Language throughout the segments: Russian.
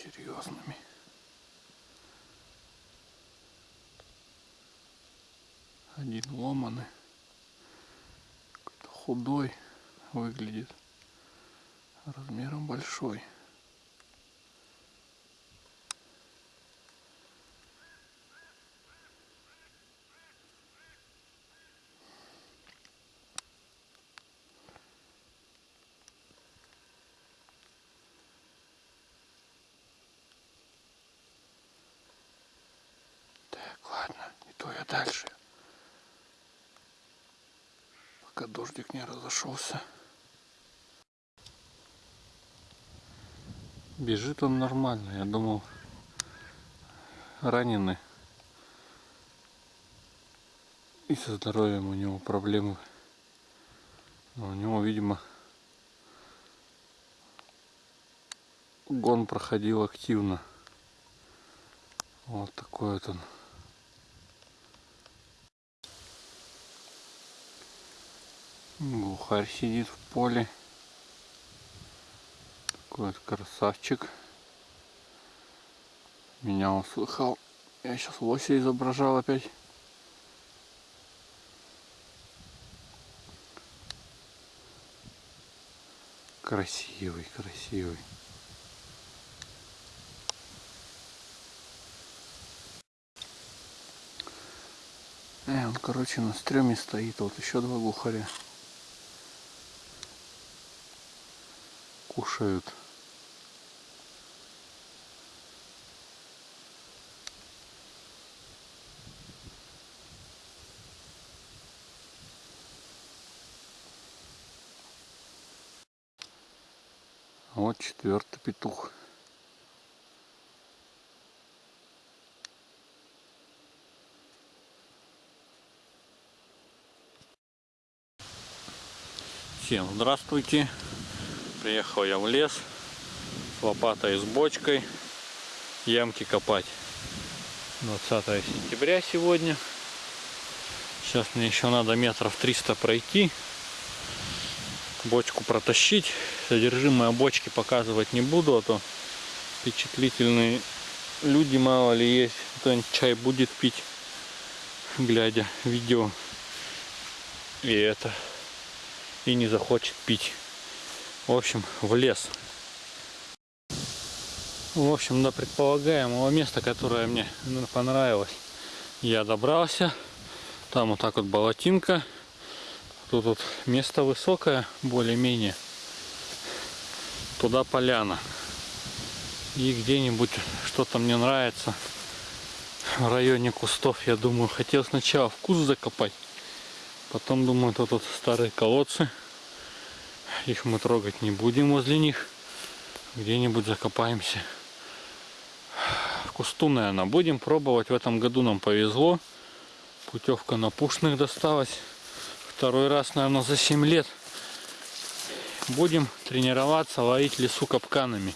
серьезными. Один ломаный, какой-то худой выглядит, размером большой. Ладно, не то я дальше. Пока дождик не разошелся. Бежит он нормально. Я думал, раненый. И со здоровьем у него проблемы. Но у него, видимо, гон проходил активно. Вот такой вот он. Бухарь сидит в поле. Такой вот красавчик. Меня услыхал. Я сейчас лося изображал опять. Красивый, красивый. Э, он, короче, на стреме стоит. Вот еще два глухаря. Кушают. Вот четвертый петух. Всем здравствуйте! Приехал я в лес с лопатой с бочкой ямки копать. 20 сентября сегодня. Сейчас мне еще надо метров 300 пройти. Бочку протащить. Содержимое бочки показывать не буду, а то впечатлительные люди мало ли есть. Кто-нибудь чай будет пить, глядя видео. И это. И не захочет пить в общем, в лес. В общем, до предполагаемого места, которое мне понравилось, я добрался. Там вот так вот болотинка. Тут вот место высокое, более-менее. Туда поляна. И где-нибудь что-то мне нравится в районе кустов. Я думаю, хотел сначала вкус закопать. Потом думаю, тут вот старые колодцы их мы трогать не будем возле них. Где-нибудь закопаемся. Кусту, наверное, будем пробовать. В этом году нам повезло. Путевка на пушных досталась. Второй раз, наверное, за 7 лет. Будем тренироваться ловить лесу капканами.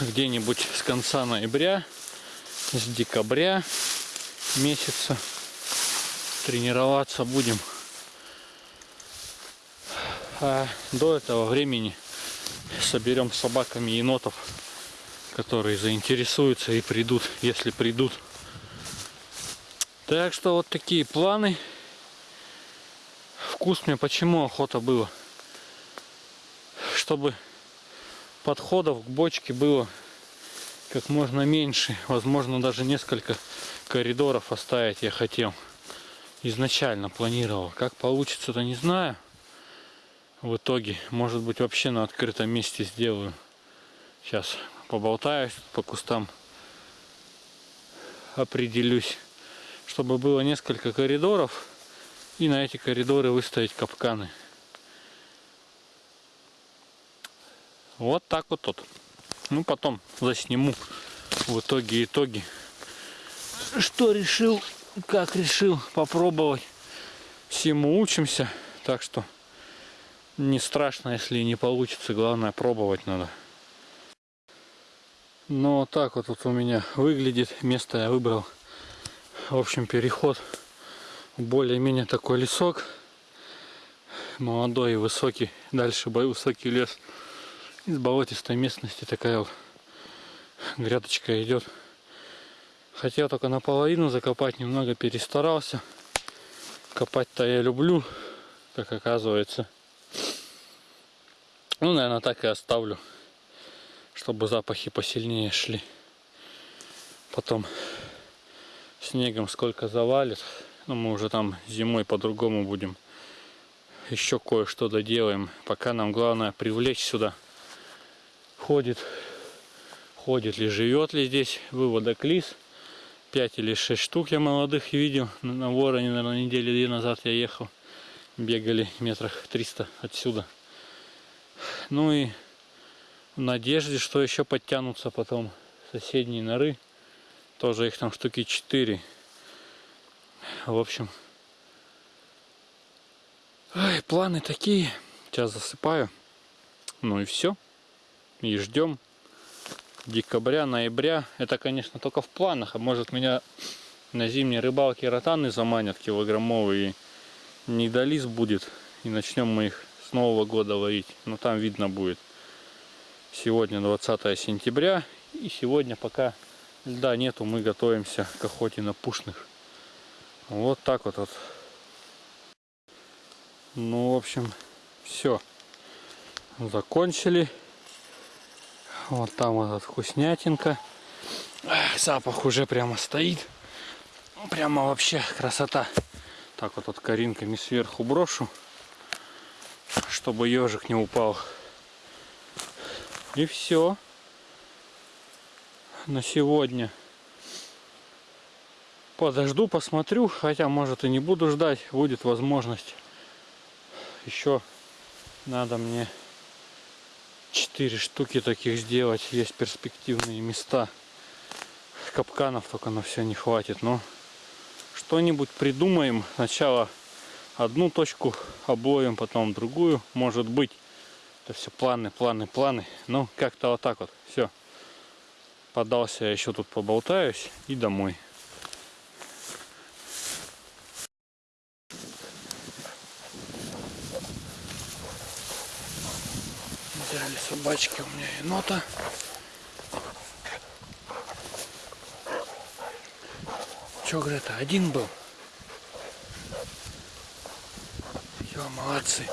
Где-нибудь с конца ноября, с декабря месяца тренироваться будем. А до этого времени соберем собаками енотов, которые заинтересуются и придут, если придут. Так что вот такие планы. Вкус мне почему охота было? Чтобы подходов к бочке было как можно меньше. Возможно, даже несколько коридоров оставить я хотел изначально планировал. Как получится, то не знаю. В итоге, может быть, вообще на открытом месте сделаю. Сейчас поболтаюсь по кустам. Определюсь. Чтобы было несколько коридоров. И на эти коридоры выставить капканы. Вот так вот тут. Ну, потом засниму в итоге итоги. Что решил как решил попробовать. Всему учимся, так что не страшно, если не получится, главное пробовать надо. Ну вот так вот, вот у меня выглядит, место я выбрал. В общем, переход более-менее такой лесок. молодой и высокий, дальше высокий лес. Из болотистой местности такая вот грядочка идет. Хотел только наполовину закопать, немного перестарался. Копать-то я люблю, как оказывается. Ну, наверное, так и оставлю, чтобы запахи посильнее шли. Потом снегом сколько завалит. Ну, мы уже там зимой по-другому будем. Еще кое-что доделаем. Пока нам главное привлечь сюда. Ходит, ходит ли, живет ли здесь выводок лис. 5 или 6 штук я молодых видел. На- вороне, наверное, недели две назад я ехал. Бегали метрах 300 отсюда. Ну и в надежде, что еще подтянутся потом соседние норы. Тоже их там штуки 4. В общем, ай, планы такие. Сейчас засыпаю. Ну и все. И ждем декабря, ноября. Это, конечно, только в планах. А может меня на зимней рыбалке ротаны заманят килограммовые. И недолиз будет. И начнем мы их с Нового года ловить. Но там видно будет. Сегодня 20 сентября. И сегодня пока льда нету, мы готовимся к охоте на пушных. Вот так вот. вот. Ну, в общем, все. Закончили. Вот там вот вкуснятинка. Запах уже прямо стоит. Прямо вообще красота. Так вот, вот коринками сверху брошу, чтобы ежик не упал. И все на сегодня. Подожду, посмотрю, хотя может и не буду ждать, будет возможность. Еще надо мне 4 штуки таких сделать, есть перспективные места. Капканов только на все не хватит, но что-нибудь придумаем. Сначала одну точку обловим, потом другую, может быть. Это все планы, планы, планы. Ну, как-то вот так вот. Все. Подался я еще тут поболтаюсь и домой. Собачки у меня енота. Че, Грета, один был? Все, молодцы.